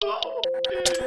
Oh,